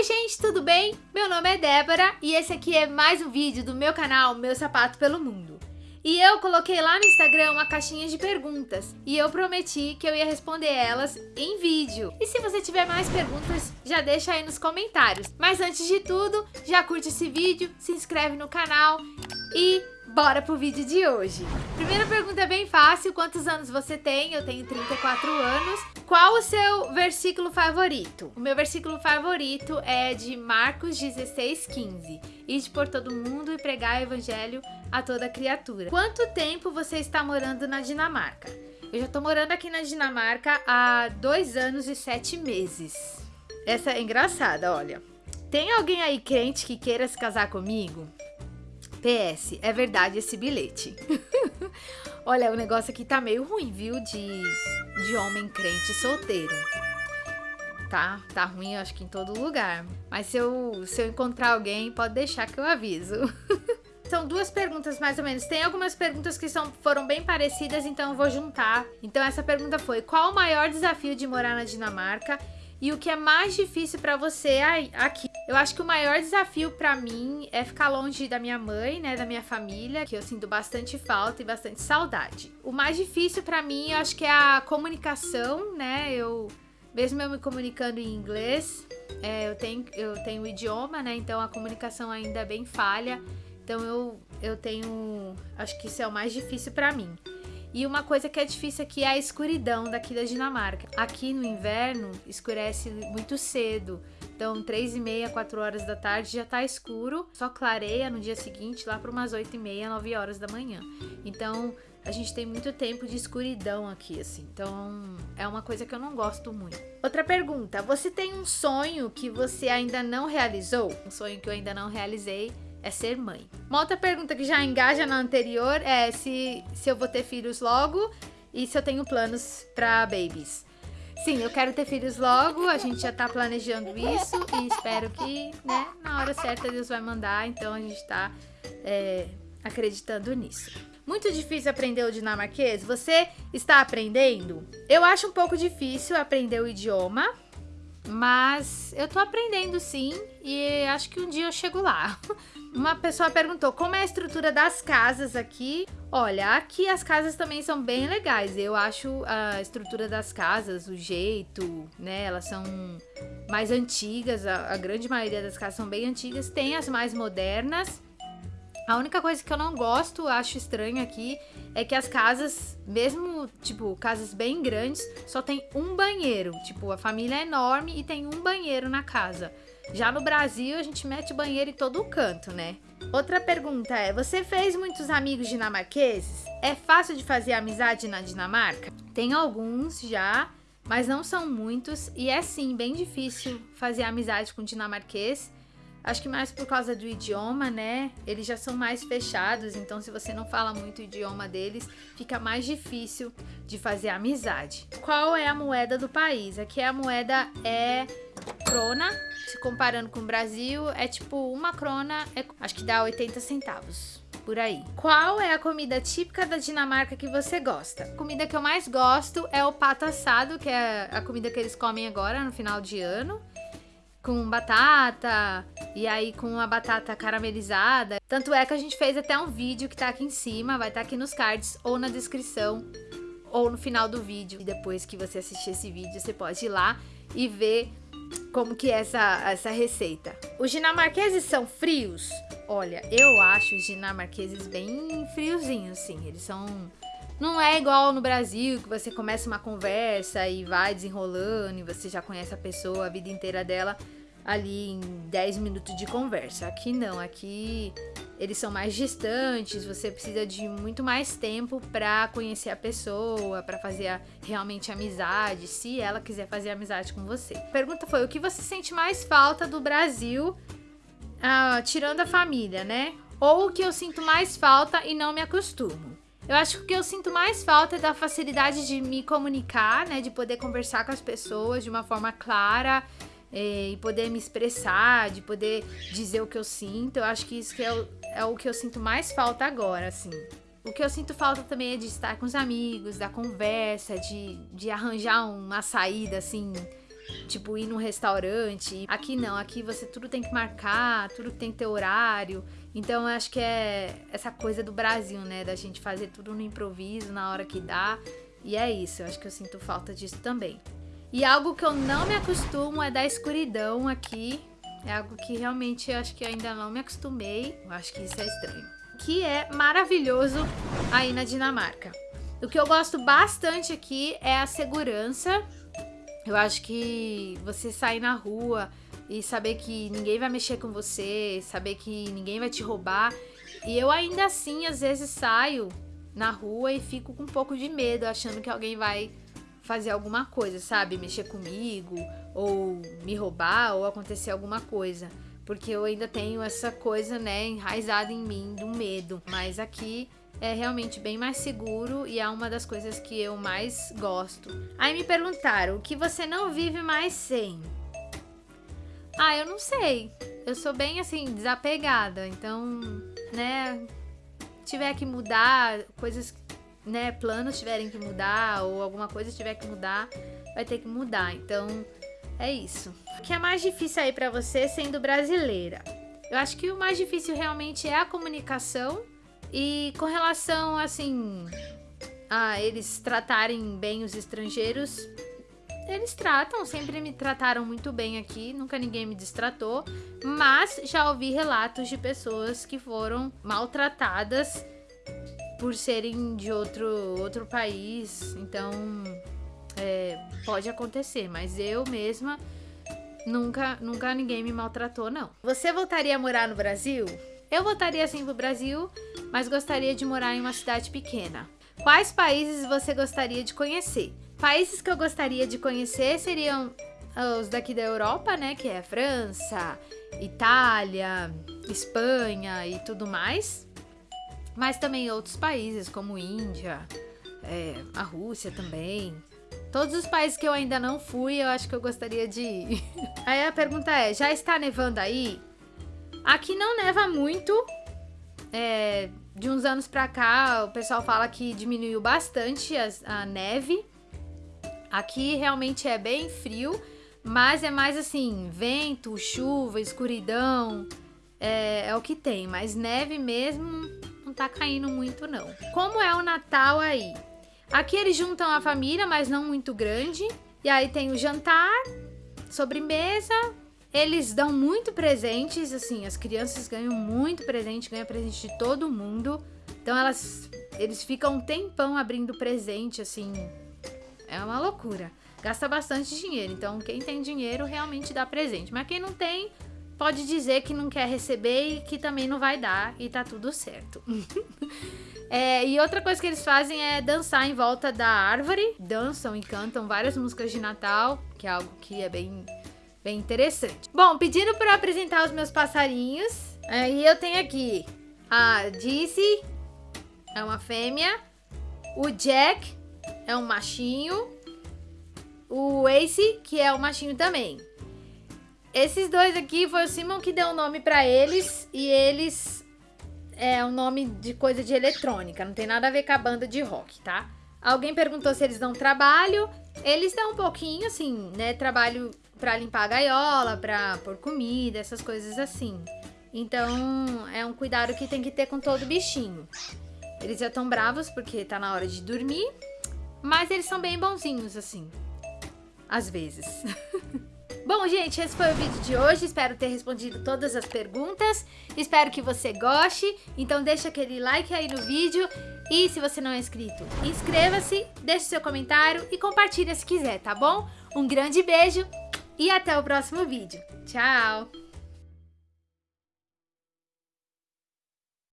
Oi gente, tudo bem? Meu nome é Débora e esse aqui é mais um vídeo do meu canal Meu Sapato Pelo Mundo. E eu coloquei lá no Instagram uma caixinha de perguntas e eu prometi que eu ia responder elas em vídeo. E se você tiver mais perguntas, já deixa aí nos comentários. Mas antes de tudo, já curte esse vídeo, se inscreve no canal e bora pro vídeo de hoje. Primeira pergunta é bem fácil, quantos anos você tem? Eu tenho 34 anos. Qual o seu versículo favorito? O meu versículo favorito é de Marcos 16, 15. Ide por todo mundo e pregar o evangelho a toda criatura. Quanto tempo você está morando na Dinamarca? Eu já tô morando aqui na Dinamarca há dois anos e sete meses. Essa é engraçada, olha. Tem alguém aí crente que queira se casar comigo? PS, é verdade esse bilhete. olha, o negócio aqui tá meio ruim, viu? De, de homem crente solteiro. Tá, tá ruim, acho que em todo lugar. Mas se eu, se eu encontrar alguém, pode deixar que eu aviso. São duas perguntas mais ou menos. Tem algumas perguntas que são, foram bem parecidas, então eu vou juntar. Então essa pergunta foi: qual o maior desafio de morar na Dinamarca? E o que é mais difícil para você aqui? Eu acho que o maior desafio para mim é ficar longe da minha mãe, né, da minha família, que eu sinto bastante falta e bastante saudade. O mais difícil para mim, eu acho que é a comunicação, né? Eu mesmo eu me comunicando em inglês, é, eu tenho eu tenho o idioma, né? Então a comunicação ainda é bem falha. Então eu, eu tenho. Acho que isso é o mais difícil para mim. E uma coisa que é difícil aqui é a escuridão daqui da Dinamarca. Aqui no inverno escurece muito cedo. Então, 3 e meia, 4 horas da tarde já tá escuro, só clareia no dia seguinte, lá para umas 8 e meia, 9 horas da manhã. Então, a gente tem muito tempo de escuridão aqui, assim. Então, é uma coisa que eu não gosto muito. Outra pergunta: você tem um sonho que você ainda não realizou? Um sonho que eu ainda não realizei é ser mãe. Uma outra pergunta que já engaja na anterior é se, se eu vou ter filhos logo e se eu tenho planos para babies. Sim, eu quero ter filhos logo, a gente já tá planejando isso e espero que, né, na hora certa Deus vai mandar, então a gente tá é, acreditando nisso. Muito difícil aprender o dinamarquês? Você está aprendendo? Eu acho um pouco difícil aprender o idioma, mas eu tô aprendendo sim e acho que um dia eu chego lá. Uma pessoa perguntou como é a estrutura das casas aqui. Olha, aqui as casas também são bem legais. Eu acho a estrutura das casas, o jeito, né? Elas são mais antigas. A, a grande maioria das casas são bem antigas. Tem as mais modernas. A única coisa que eu não gosto, acho estranho aqui, é que as casas, mesmo, tipo, casas bem grandes, só tem um banheiro. Tipo, a família é enorme e tem um banheiro na casa. Já no Brasil, a gente mete banheiro em todo canto, né? Outra pergunta é: você fez muitos amigos dinamarqueses? É fácil de fazer amizade na Dinamarca? Tem alguns já, mas não são muitos, e é sim bem difícil fazer amizade com dinamarquês. Acho que mais por causa do idioma, né? Eles já são mais fechados, então se você não fala muito o idioma deles, fica mais difícil de fazer amizade. Qual é a moeda do país? Aqui a moeda é crona, se comparando com o Brasil, é tipo uma crona, é, acho que dá 80 centavos por aí. Qual é a comida típica da Dinamarca que você gosta? A comida que eu mais gosto é o pato assado, que é a comida que eles comem agora no final de ano com batata e aí com a batata caramelizada. Tanto é que a gente fez até um vídeo que tá aqui em cima, vai estar tá aqui nos cards ou na descrição ou no final do vídeo. E depois que você assistir esse vídeo, você pode ir lá e ver como que é essa, essa receita. Os dinamarqueses são frios? Olha, eu acho os dinamarqueses bem friozinhos, sim. Eles são não é igual no Brasil, que você começa uma conversa e vai desenrolando e você já conhece a pessoa a vida inteira dela ali em 10 minutos de conversa. Aqui não, aqui eles são mais distantes, você precisa de muito mais tempo para conhecer a pessoa, para fazer a, realmente amizade, se ela quiser fazer amizade com você. A pergunta foi: o que você sente mais falta do Brasil, ah, tirando a família, né? Ou o que eu sinto mais falta e não me acostumo? Eu acho que o que eu sinto mais falta é da facilidade de me comunicar, né? De poder conversar com as pessoas de uma forma clara é, e poder me expressar, de poder dizer o que eu sinto. Eu acho que isso que é, o, é o que eu sinto mais falta agora, assim. O que eu sinto falta também é de estar com os amigos, da conversa, de, de arranjar uma saída, assim, tipo ir num restaurante. Aqui não, aqui você tudo tem que marcar, tudo tem que ter horário. Então eu acho que é essa coisa do Brasil, né? Da gente fazer tudo no improviso, na hora que dá. E é isso, eu acho que eu sinto falta disso também. E algo que eu não me acostumo é da escuridão aqui. É algo que realmente eu acho que ainda não me acostumei. Eu acho que isso é estranho. Que é maravilhoso aí na Dinamarca. O que eu gosto bastante aqui é a segurança. Eu acho que você sair na rua e saber que ninguém vai mexer com você, saber que ninguém vai te roubar. E eu ainda assim, às vezes, saio na rua e fico com um pouco de medo, achando que alguém vai fazer alguma coisa, sabe? Mexer comigo, ou me roubar, ou acontecer alguma coisa. Porque eu ainda tenho essa coisa, né, enraizada em mim do medo. Mas aqui é realmente bem mais seguro e é uma das coisas que eu mais gosto. Aí me perguntaram, o que você não vive mais sem? Ah, eu não sei. Eu sou bem assim, desapegada. Então, né, tiver que mudar, coisas, né, planos tiverem que mudar ou alguma coisa tiver que mudar, vai ter que mudar. Então, é isso. O que é mais difícil aí para você sendo brasileira? Eu acho que o mais difícil realmente é a comunicação e com relação assim a eles tratarem bem os estrangeiros, eles tratam, sempre me trataram muito bem aqui, nunca ninguém me destratou, mas já ouvi relatos de pessoas que foram maltratadas por serem de outro, outro país, então é, pode acontecer, mas eu mesma nunca, nunca ninguém me maltratou, não. Você voltaria a morar no Brasil? Eu voltaria sim pro Brasil, mas gostaria de morar em uma cidade pequena. Quais países você gostaria de conhecer? Países que eu gostaria de conhecer seriam os daqui da Europa, né? Que é França, Itália, Espanha e tudo mais. Mas também outros países como Índia, é, a Rússia também. Todos os países que eu ainda não fui, eu acho que eu gostaria de ir. Aí a pergunta é, já está nevando aí? Aqui não neva muito. É, de uns anos pra cá, o pessoal fala que diminuiu bastante a, a neve. Aqui realmente é bem frio, mas é mais assim, vento, chuva, escuridão, é, é, o que tem. Mas neve mesmo não tá caindo muito não. Como é o Natal aí? Aqui eles juntam a família, mas não muito grande. E aí tem o jantar, sobremesa, eles dão muito presentes, assim, as crianças ganham muito presente, ganham presente de todo mundo. Então elas, eles ficam um tempão abrindo presente, assim, é uma loucura. Gasta bastante dinheiro, então quem tem dinheiro realmente dá presente. Mas quem não tem, pode dizer que não quer receber e que também não vai dar e tá tudo certo. é, e outra coisa que eles fazem é dançar em volta da árvore. Dançam e cantam várias músicas de Natal, que é algo que é bem, bem interessante. Bom, pedindo para apresentar os meus passarinhos, aí eu tenho aqui a Dizzy, é uma fêmea, o Jack, é um machinho. O Ace, que é um machinho também. Esses dois aqui foi o Simon que deu o um nome pra eles. E eles é um nome de coisa de eletrônica. Não tem nada a ver com a banda de rock, tá? Alguém perguntou se eles dão trabalho. Eles dão um pouquinho, assim, né? Trabalho pra limpar a gaiola, pra pôr comida, essas coisas assim. Então, é um cuidado que tem que ter com todo bichinho. Eles já estão bravos porque tá na hora de dormir. Mas eles são bem bonzinhos, assim. Às vezes. Bom, gente, esse foi o vídeo de hoje. Espero ter respondido todas as perguntas. Espero que você goste. Então deixa aquele like aí no vídeo. E se você não é inscrito, inscreva-se, deixe seu comentário e compartilha se quiser, tá bom? Um grande beijo e até o próximo vídeo. Tchau!